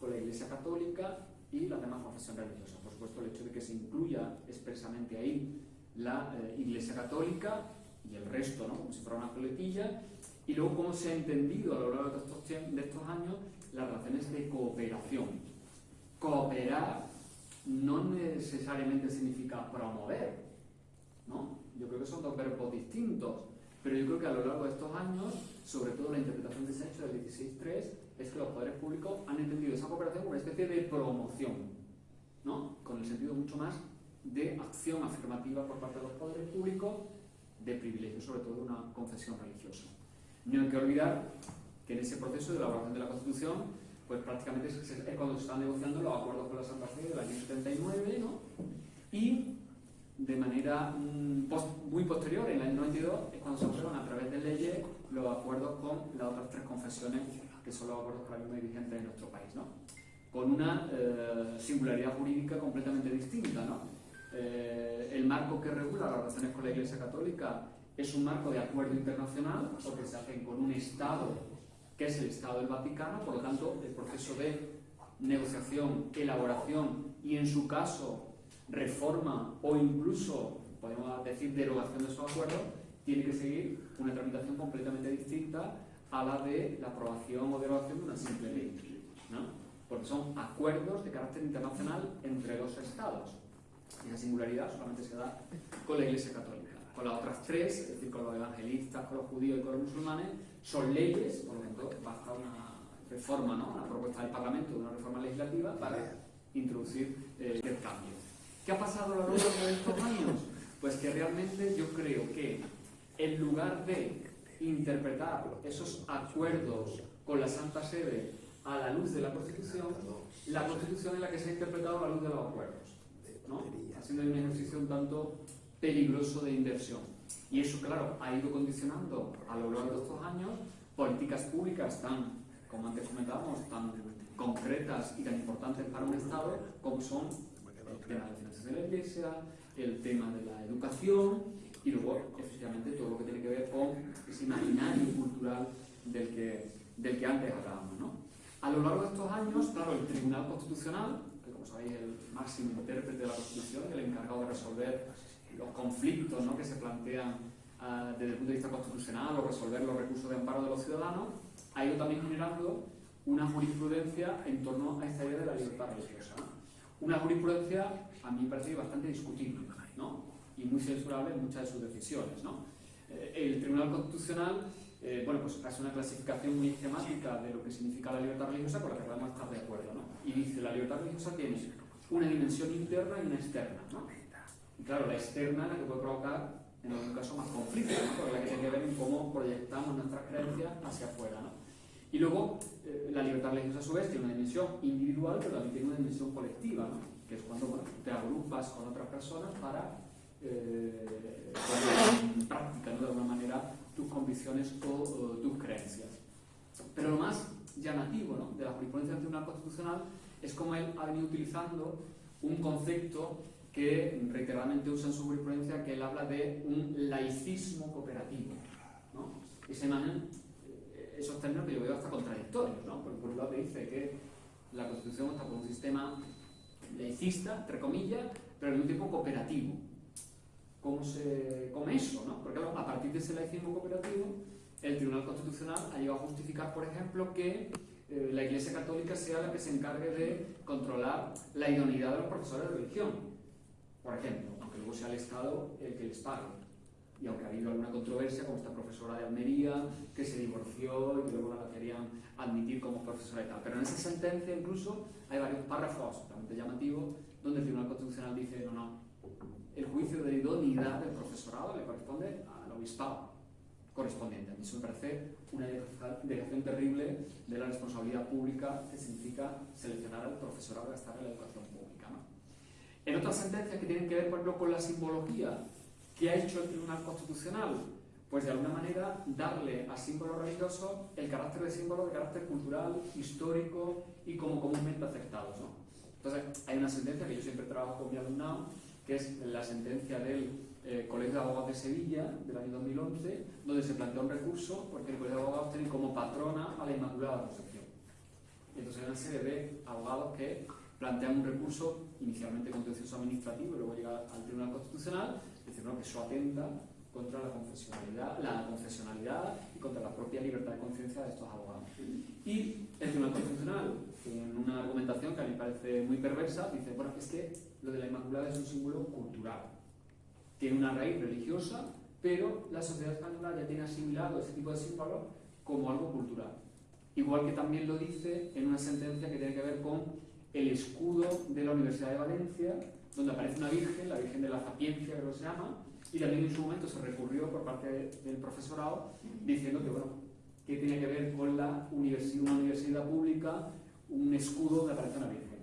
con la Iglesia Católica y la demás confesión religiosa. Por supuesto, el hecho de que se incluya expresamente ahí la eh, Iglesia Católica y el resto, ¿no? como si fuera una coletilla, y luego cómo se ha entendido a lo largo de estos, de estos años las relaciones de cooperación. Cooperar no necesariamente significa promover, ¿no? Yo creo que son dos verbos distintos, pero yo creo que a lo largo de estos años sobre todo la interpretación de ese hecho del 16.3, es que los poderes públicos han entendido esa cooperación como una especie de promoción, ¿no? con el sentido mucho más de acción afirmativa por parte de los poderes públicos, de privilegio, sobre todo de una confesión religiosa. No hay que olvidar que en ese proceso de elaboración de la Constitución, pues prácticamente es, cuando se están negociando los acuerdos con la Santa Fe del año 79, ¿no? y de manera mm, muy posterior, en el año 92, es cuando se aprueban a través de leyes los acuerdos con las otras tres confesiones, que son los acuerdos ahora mismo vigentes en nuestro país, ¿no? con una eh, singularidad jurídica completamente distinta. ¿no? Eh, el marco que regula las relaciones con la Iglesia Católica es un marco de acuerdo internacional, porque se hacen con un Estado que es el Estado del Vaticano, por lo tanto el proceso de negociación, elaboración y en su caso reforma o incluso, podemos decir, derogación de esos acuerdos, tiene que seguir una tramitación completamente distinta a la de la aprobación o derogación de una simple ley. ¿no? Porque son acuerdos de carácter internacional entre dos estados. Y esa singularidad solamente se da con la Iglesia Católica. Con las otras tres, es decir, con los evangelistas, con los judíos y con los musulmanes, son leyes, por lo tanto, basta una reforma, ¿no? una propuesta del Parlamento, una reforma legislativa para introducir eh, el cambio. ¿Qué ha pasado a lo largo de estos años? Pues que realmente yo creo que en lugar de interpretar esos acuerdos con la Santa Sede a la luz de la Constitución, la Constitución es la que se ha interpretado a la luz de los acuerdos, ¿no? haciendo un ejercicio tanto peligroso de inversión. Y eso, claro, ha ido condicionando a lo largo de estos años políticas públicas tan, como antes comentábamos, tan concretas y tan importantes para un Estado como son el tema de financiación de la Iglesia, el tema de la educación y luego, efectivamente, todo lo que tiene que ver con ese imaginario cultural del que, del que antes hablábamos. ¿no? A lo largo de estos años, claro, el Tribunal Constitucional, que como sabéis es el máximo intérprete de la Constitución, el encargado de resolver los conflictos ¿no? que se plantean uh, desde el punto de vista constitucional o resolver los recursos de amparo de los ciudadanos, ha ido también generando una jurisprudencia en torno a esta idea de la libertad religiosa. Una jurisprudencia, a mí me parece bastante discutible. ¿no? y muy censurable en muchas de sus decisiones. Eh, el Tribunal Constitucional eh, bueno, pues hace una clasificación muy esquemática de lo que significa la libertad religiosa con la que podemos estar de acuerdo. ¿no? Y dice, la libertad religiosa tiene una dimensión interna y una externa. ¿no? Y claro, la externa es la que puede provocar en algún caso más conflicto, ¿no? porque la que tiene que ver en cómo proyectamos nuestras creencias hacia afuera. ¿no? Y luego, eh, la libertad religiosa a su vez tiene una dimensión individual, pero también tiene una dimensión colectiva, ¿no? que es cuando te agrupas con otras personas para eh, poner en práctica de alguna manera tus convicciones o, tus creencias. Pero lo más llamativo ¿no? de la jurisprudencia del Tribunal Constitucional es cómo él ha venido utilizando un concepto que reiteradamente usa en su jurisprudencia, que él habla de un laicismo cooperativo. ¿no? Imagen, eh, esos términos que yo veo hasta contradictorios, ¿no? porque por un lado te dice que la Constitución está por un sistema laicista, entre comillas, pero al mismo tiempo cooperativo. ¿Cómo se come eso? ¿no? Porque a partir de ese laicismo cooperativo, el Tribunal Constitucional ha llegado a justificar, por ejemplo, que eh, la Iglesia Católica sea la que se encargue de controlar la idoneidad de los profesores de religión por ejemplo, aunque luego sea el Estado el que les pague. Y aunque ha habido alguna controversia, como esta profesora de Almería, que se divorció y luego la querían admitir como profesora y tal. Pero en esa sentencia incluso hay varios párrafos absolutamente llamativos donde el Tribunal Constitucional dice, no, no, el juicio de idoneidad del profesorado le corresponde al obispado correspondiente. A mí eso me parece una delegación terrible de la responsabilidad pública que significa seleccionar al profesorado para estar en la educación pública. ¿no? En otras sentencias que tienen que ver, por ejemplo, con la simbología que ha hecho el Tribunal Constitucional, pues de alguna manera darle a símbolos religiosos el carácter de símbolo de carácter cultural, histórico y como comúnmente aceptados. ¿no? Entonces, hay una sentencia que yo siempre trabajo con mi alumnado, que es la sentencia del eh, Colegio de Abogados de Sevilla del año 2011, donde se planteó un recurso porque el Colegio de Abogados tiene como patrona a la Inmaculada Concepción. Entonces hay una serie de abogados que plantean un recurso inicialmente contencioso administrativo y luego llega al Tribunal Constitucional, que eso atenta contra la confesionalidad, la confesionalidad y contra la propia libertad de conciencia de estos abogados. Y el Tribunal Constitucional, en una argumentación que a mí me parece muy perversa, dice, bueno, es que lo de la Inmaculada es un símbolo cultural. Tiene una raíz religiosa, pero la sociedad española ya tiene asimilado ese tipo de símbolos como algo cultural. Igual que también lo dice en una sentencia que tiene que ver con el escudo de la Universidad de Valencia, donde aparece una virgen, la Virgen de la Sapiencia, que se llama, y también en su momento se recurrió por parte del profesorado diciendo que, bueno, que tiene que ver con la universidad, una universidad pública, un escudo donde aparece una virgen.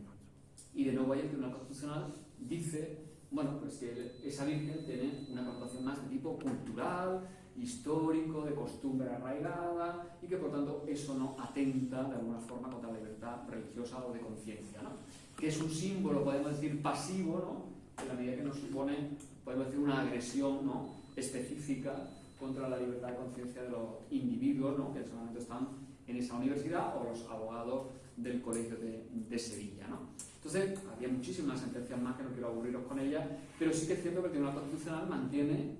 Y de nuevo ahí el Tribunal Constitucional dice, bueno, pues que esa virgen tiene una connotación más de tipo cultural, histórico, de costumbre arraigada y que por tanto eso no atenta de alguna forma contra la libertad religiosa o de conciencia, ¿no? Que es un símbolo, podemos decir, pasivo, ¿no? en la medida que nos supone, podemos decir, una agresión ¿no? específica contra la libertad de conciencia de los individuos ¿no? que en ese momento están en esa universidad o los abogados del Colegio de, Sevilla. ¿no? Entonces, había muchísimas sentencias más que no quiero aburriros con ellas, pero sí que es cierto que el Tribunal Constitucional mantiene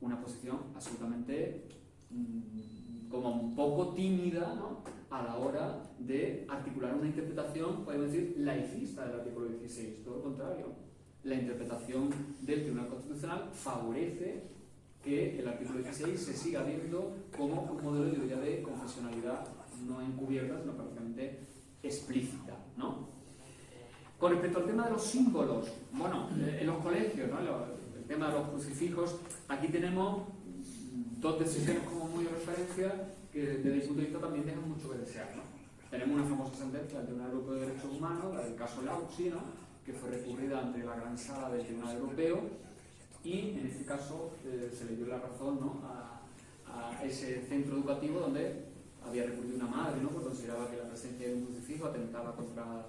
una posición absolutamente mm, como un poco tímida ¿no? A la hora de articular una interpretación, podemos decir, laicista del artículo 16. Todo lo contrario, la interpretación del Tribunal Constitucional favorece que el artículo 16 se siga viendo como un modelo de teoría de confesionalidad no encubierta, sino prácticamente explícita. ¿no? Con respecto al tema de los símbolos, bueno, eh, en los colegios, ¿no? tema de los crucifijos, aquí tenemos dos decisiones como muy referencia que desde mi punto de vista también dejan mucho que desear. ¿no? Tenemos una famosa sentencia del Tribunal Europeo de Derechos Humanos, la del caso Lauchi, que fue recurrida ante la gran sala del Tribunal Europeo y en este caso eh, se le dio la razón ¿no? a, ese centro educativo donde había recurrido una madre, ¿no? porque consideraba que la presencia de un crucifijo atentaba contra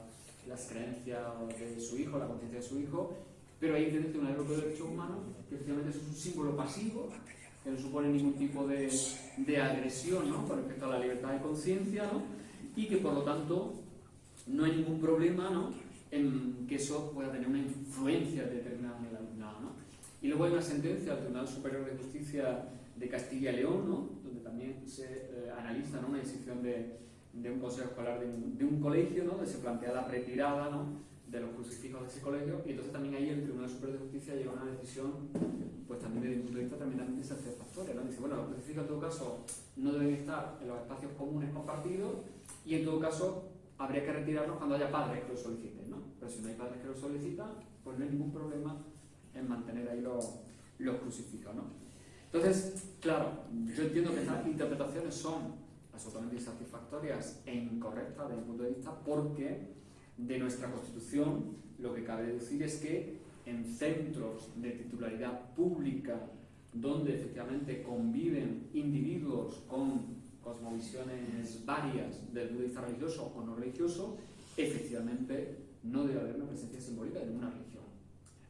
las creencias de su hijo, la conciencia de su hijo, pero ahí tiene un Europeo de Derechos Humanos, que efectivamente es un símbolo pasivo, que no supone ningún tipo de, de agresión ¿no? con respecto a la libertad de conciencia, ¿no? y que por lo tanto no hay ningún problema ¿no? en que eso pueda tener una influencia determinada en el alumnado. ¿no? Y luego hay una sentencia del Tribunal Superior de Justicia de Castilla y León, ¿no? donde también se eh, analiza una decisión de, de, un consejo escolar de un, de un colegio, donde se plantea la retirada. De los crucifijos de ese colegio y entonces también ahí el Tribunal Superior de Justicia llega a una decisión pues también desde un punto de vista tremendamente satisfactoria. ¿no? Dice, bueno, los crucifijos en todo caso no deben estar en los espacios comunes compartidos y en todo caso habría que retirarlos cuando haya padres que lo soliciten, ¿no? Pero si no hay padres que lo solicitan, pues no hay ningún problema en mantener ahí los, los crucifijos, ¿no? Entonces, claro, yo entiendo que estas interpretaciones son absolutamente insatisfactorias e incorrectas desde mi punto de vista porque de nuestra Constitución lo que cabe decir es que en centros de titularidad pública donde efectivamente conviven individuos con cosmovisiones varias del vista religioso o no religioso, efectivamente no debe haber una presencia simbólica de ninguna religión.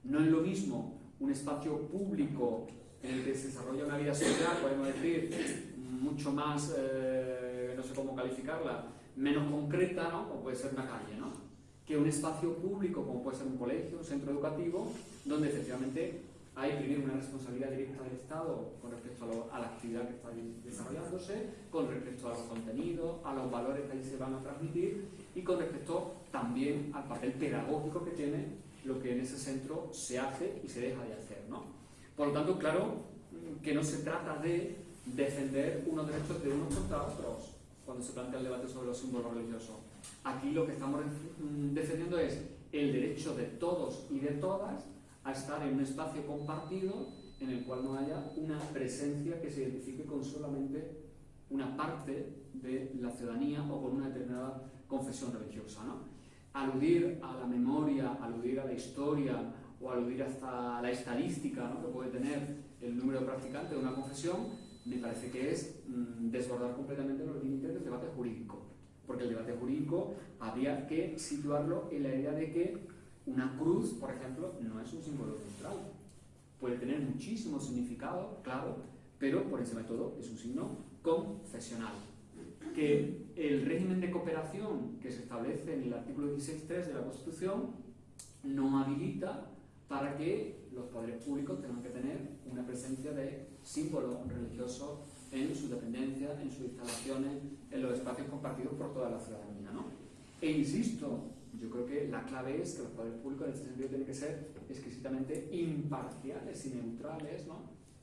No es lo mismo un espacio público en el que se desarrolla una vida social, podemos decir, mucho más, eh, no sé cómo calificarla, menos concreta, ¿no? como puede ser una calle, ¿no? Que un espacio público, como puede ser un colegio, un centro educativo, donde efectivamente hay primero una responsabilidad directa del Estado con respecto a, la actividad que está desarrollándose, con respecto a los contenidos, a los valores que ahí se van a transmitir y con respecto también al papel pedagógico que tiene lo que en ese centro se hace y se deja de hacer. ¿no? Por lo tanto, claro que no se trata de defender unos derechos de unos contra otros cuando se plantea el debate sobre los símbolos religiosos. Aquí lo que estamos defendiendo es el derecho de todos y de todas a estar en un espacio compartido en el cual no haya una presencia que se identifique con solamente una parte de la ciudadanía o con una determinada confesión religiosa. Aludir a la memoria, aludir a la historia o aludir hasta la estadística ¿no? que puede tener el número de practicantes de una confesión, me parece que es mm, desbordar completamente los límites del debate jurídico. Porque el debate jurídico habría que situarlo en la idea de que una cruz, por ejemplo, no es un símbolo neutral. Puede tener muchísimo significado, claro, pero por ese método es un signo confesional. Que el régimen de cooperación que se establece en el artículo 16.3 de la Constitución no habilita para que los poderes públicos tengan que tener una presencia de símbolos religiosos en sus dependencias, en sus instalaciones, en los espacios compartidos por toda la ciudadanía. ¿no? E insisto, yo creo que la clave es que los poderes públicos en este sentido tienen que ser exquisitamente imparciales y neutrales ¿no?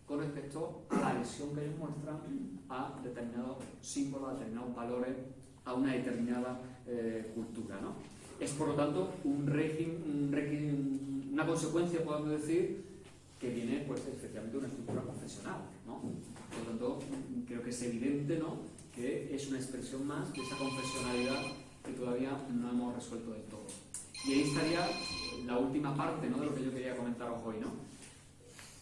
con respecto a la adhesión que ellos muestran a determinados símbolos, a determinados valores, a una determinada eh, cultura. ¿no? Es por lo tanto un régimen, un una consecuencia, podemos decir, que viene pues, efectivamente de una estructura confesional. ¿no? Por lo tanto, creo que es evidente ¿no? Que es una expresión más de esa confesionalidad que todavía no hemos resuelto del todo. Y ahí estaría la última parte ¿no? de lo que yo quería comentaros hoy, ¿no?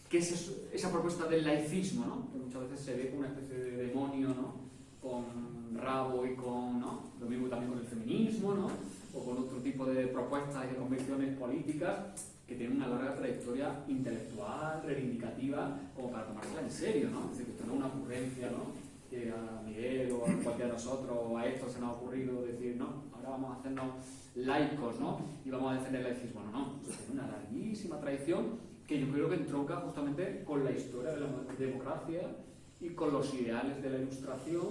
que es esa propuesta del laicismo, ¿no? que muchas veces se ve como una especie de demonio ¿no? con rabo y con, ¿no? lo mismo también con el feminismo, ¿no? o con otro tipo de propuestas y de convicciones políticas que tienen una larga trayectoria intelectual, reivindicativa, como para tomársela en serio, ¿no? Es decir, que esto no es una ocurrencia, ¿no? Que a Miguel o a cualquiera de nosotros o a esto se nos ha ocurrido decir, no, ahora vamos a hacernos laicos, ¿no? Y vamos a defender el laicismo. No, no, tiene una larguísima tradición que yo creo que entronca justamente con la historia de la democracia y con los ideales de la ilustración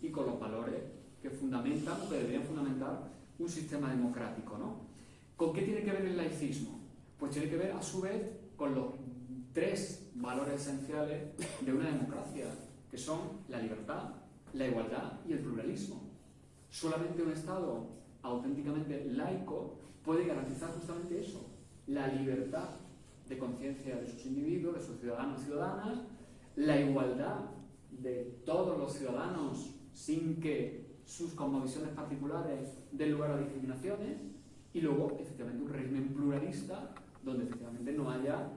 y con los valores que fundamentan o que deberían fundamentar un sistema democrático, ¿no? ¿Con qué tiene que ver el laicismo? Pues tiene que ver a su vez con los tres valores esenciales de una democracia que son la libertad, la igualdad y el pluralismo. Solamente un Estado auténticamente laico puede garantizar justamente eso, la libertad de conciencia de sus individuos, de sus ciudadanos y ciudadanas, la igualdad de todos los ciudadanos sin que sus cosmovisiones particulares den lugar a discriminaciones y luego efectivamente un régimen pluralista donde efectivamente no haya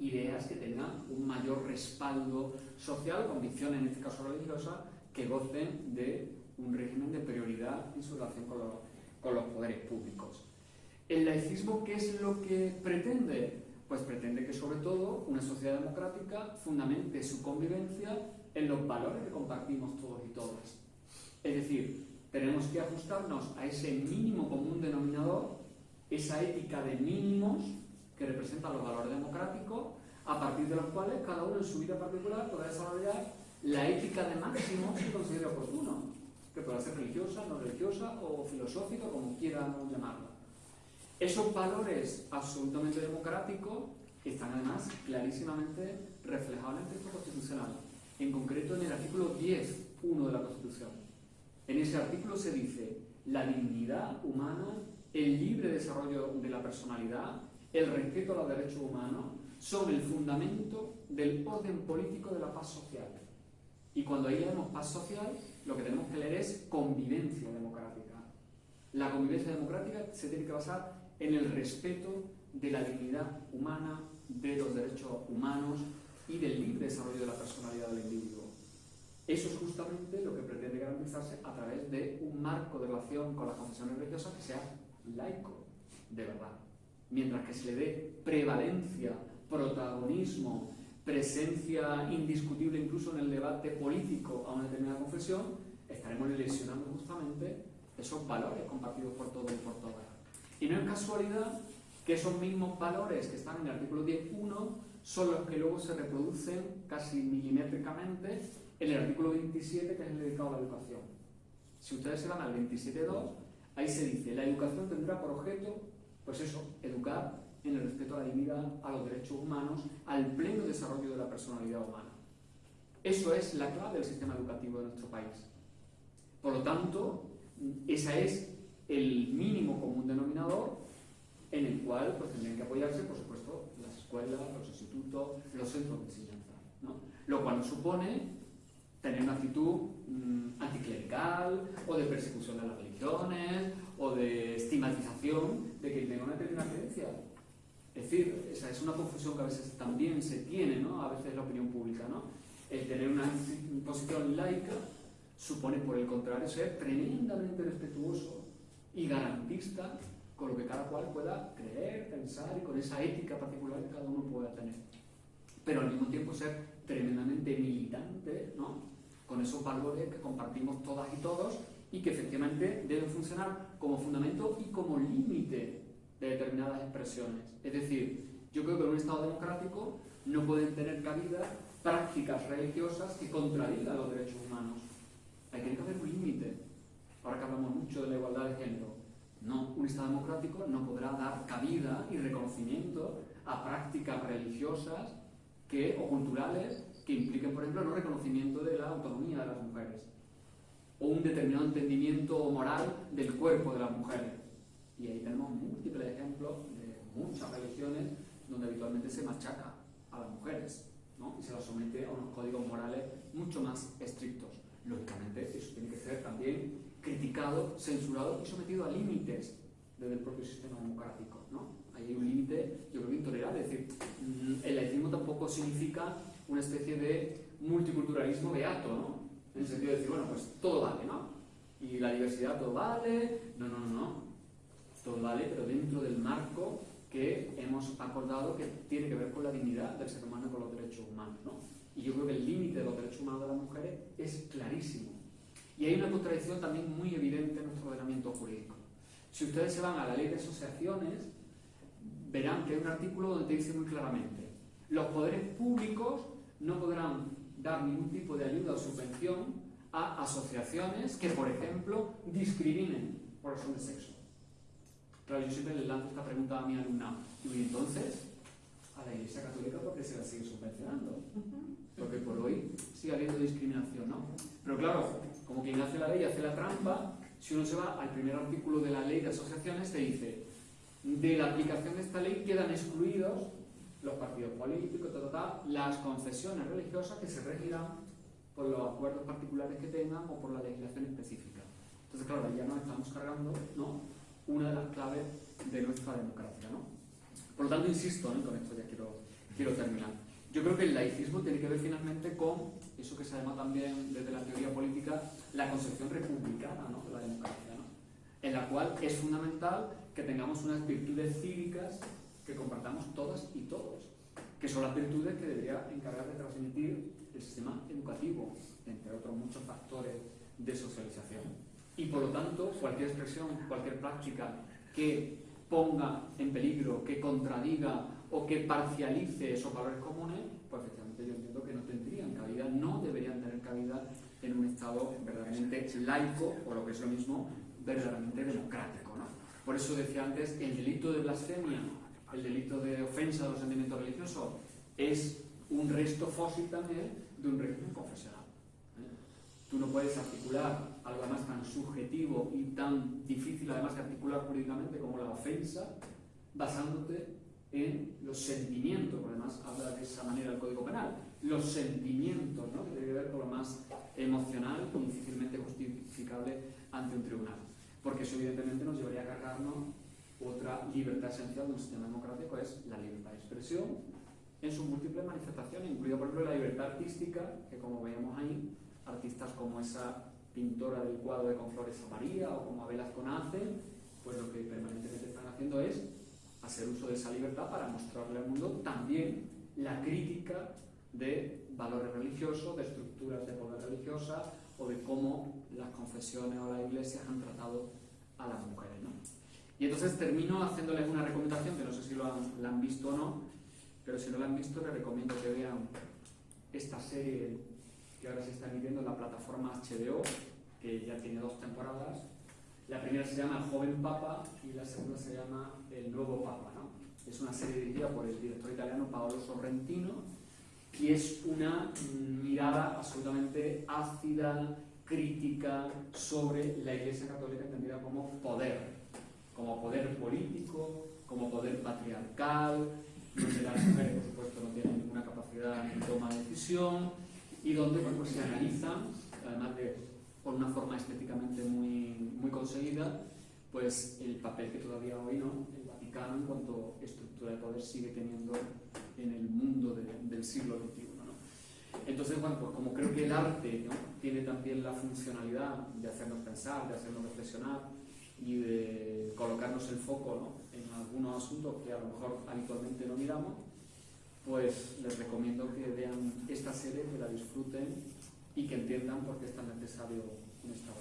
ideas que tengan un mayor respaldo social, convicciones en este caso religiosas, que gocen de un régimen de prioridad en su relación con los, con los poderes públicos. ¿El laicismo qué es lo que pretende? Pues pretende que sobre todo una sociedad democrática fundamente su convivencia en los valores que compartimos todos y todas. Es decir, tenemos que ajustarnos a ese mínimo común denominador, esa ética de mínimos que representan los valores democráticos, a partir de los cuales cada uno en su vida particular podrá desarrollar la ética de máximo que considere oportuno, que pueda ser religiosa, no religiosa o filosófica, como quieran llamarla. Esos valores absolutamente democráticos están además clarísimamente reflejados en el texto constitucional, en concreto en el artículo 10.1 de la Constitución. En ese artículo se dice la dignidad humana, el libre desarrollo de la personalidad, el respeto a los derechos humanos son el fundamento del orden político de la paz social. Y cuando ahí leemos paz social, lo que tenemos que leer es convivencia democrática. La convivencia democrática se tiene que basar en el respeto de la dignidad humana, de los derechos humanos y del libre desarrollo de la personalidad del individuo. Eso es justamente lo que pretende garantizarse a través de un marco de relación con las confesiones religiosas que sea laico, de verdad. Mientras que se le dé prevalencia, protagonismo, presencia indiscutible incluso en el debate político a una determinada confesión, estaremos lesionando justamente esos valores compartidos por todos y por todas. Y no es casualidad que esos mismos valores que están en el artículo 10.1 son los que luego se reproducen casi milimétricamente en el artículo 27, que es el dedicado a la educación. Si ustedes se van al 27.2, ahí se dice, la educación tendrá por objeto, pues eso, educar en el respeto a la dignidad, a los derechos humanos, al pleno desarrollo de la personalidad humana. Eso es la clave del sistema educativo de nuestro país. Por lo tanto, ese es el mínimo común denominador en el cual pues, tendrían que apoyarse, por supuesto, las escuelas, los institutos, los centros de enseñanza. Lo cual supone tener una actitud mm, anticlerical o de persecución de las religiones o de estigmatización de que tenga una determinada creencia. Es decir, esa es una confusión que a veces también se tiene, ¿no? a veces la opinión pública. ¿no? El tener una posición laica supone, por el contrario, ser tremendamente respetuoso y garantista con lo que cada cual pueda creer, pensar y con esa ética particular que cada uno pueda tener. Pero al mismo tiempo ser tremendamente militante, ¿no? Con esos valores que compartimos todas y todos y que efectivamente deben funcionar como fundamento y como límite de determinadas expresiones. Es decir, yo creo que en un Estado democrático no pueden tener cabida prácticas religiosas que contradigan los derechos humanos. Hay que haber un límite. Ahora que hablamos mucho de la igualdad de género, no, un Estado democrático no podrá dar cabida y reconocimiento a prácticas religiosas que, o culturales que impliquen, por ejemplo, el no reconocimiento de la autonomía de las mujeres o un determinado entendimiento moral del cuerpo de las mujeres. Y ahí tenemos múltiples ejemplos de muchas religiones donde habitualmente se machaca a las mujeres ¿no? y se las somete a unos códigos morales mucho más estrictos. Lógicamente, eso tiene que ser también criticado, censurado y sometido a límites desde el propio sistema democrático. ¿no? Ahí hay un límite, yo creo, intolerable. Es decir, mm, el laicismo tampoco significa una especie de multiculturalismo beato, ¿no? En el sentido de decir, bueno, pues todo vale, ¿no? Y la diversidad todo vale. No, no, no, no. Todo vale, pero dentro del marco que hemos acordado que tiene que ver con la dignidad del ser humano y con los derechos humanos, ¿no? Y yo creo que el límite de los derechos humanos de las mujeres es clarísimo. Y hay una contradicción también muy evidente en nuestro ordenamiento jurídico. Si ustedes se van a la ley de asociaciones, verán que hay un artículo donde te dice muy claramente, los poderes públicos no podrán dar ningún tipo de ayuda o subvención a asociaciones que, por ejemplo, discriminen por razón de sexo. Claro, yo siempre le lanzo esta pregunta a mi alumna. Y entonces, a la Iglesia Católica, ¿por qué se la sigue subvencionando? Porque por hoy sigue habiendo discriminación, ¿no? Pero claro, como quien hace la ley hace la trampa, si uno se va al primer artículo de la ley de asociaciones, te dice, de la aplicación de esta ley quedan excluidos los partidos políticos, las confesiones religiosas que se regirán por los acuerdos particulares que tengan o por la legislación específica. Entonces, claro, ya nos estamos cargando ¿no? una de las claves de nuestra democracia. ¿no? Por lo tanto, insisto, con esto ya quiero, quiero terminar. Yo creo que el laicismo tiene que ver finalmente con eso que se llama también desde la teoría política la concepción republicana ¿no? de la democracia, ¿no? en la cual es fundamental que tengamos unas virtudes cívicas que compartamos todas y todos, que son las virtudes que debería encargar de transmitir el sistema educativo, entre otros muchos factores de socialización. Y por lo tanto, cualquier expresión, cualquier práctica que ponga en peligro, que contradiga o que parcialice esos valores comunes, pues efectivamente yo entiendo que no tendrían cabida, no deberían tener cabida en un Estado verdaderamente laico, o lo que es lo mismo, verdaderamente democrático. ¿no? Por eso decía antes, el delito de blasfemia, el delito de ofensa de los sentimientos religiosos, es un resto fósil también de un régimen confesional. ¿eh? Tú no puedes articular algo además tan subjetivo y tan difícil además de articular jurídicamente como la ofensa, basándote en los sentimientos, además habla de esa manera el Código Penal, los sentimientos, ¿no? que tiene que ver con lo más emocional y difícilmente justificable ante un tribunal. Porque eso evidentemente nos llevaría a cargarnos otra libertad esencial de un sistema democrático, es la libertad de expresión en sus múltiples manifestaciones, incluida por ejemplo la libertad artística, que como veíamos ahí, artistas como esa pintora del cuadro de Con Flores a María o como Abel Azconace, pues lo que permanentemente están haciendo es hacer uso de esa libertad para mostrarle al mundo también la crítica de valores religiosos, de estructuras de poder religiosa o de cómo las confesiones o las iglesias han tratado a las mujeres. Y entonces termino haciéndoles una recomendación, que no sé si lo han, la han visto o no, pero si no la han visto les recomiendo que vean esta serie que ahora se está emitiendo en la plataforma HBO, que ya tiene dos temporadas. La primera se llama El joven papa y la segunda se llama El nuevo papa. ¿no? Es una serie dirigida por el director italiano Paolo Sorrentino y es una mirada absolutamente ácida, crítica sobre la Iglesia Católica entendida como poder, como poder político, como poder patriarcal, donde las mujeres, por supuesto, no tienen ninguna capacidad de toma de decisión y donde pues, se analizan, además de por una forma estéticamente muy, muy conseguida, pues el papel que todavía hoy no el Vaticano en cuanto estructura de poder sigue teniendo en el mundo del siglo XXI. Entonces, bueno, pues como creo que el arte tiene también la funcionalidad de hacernos pensar, de hacernos reflexionar y de colocarnos el foco en algunos asuntos que a lo mejor habitualmente no miramos, pues les recomiendo que vean esta serie, que la disfruten y que entiendan por qué es tan necesario en esta.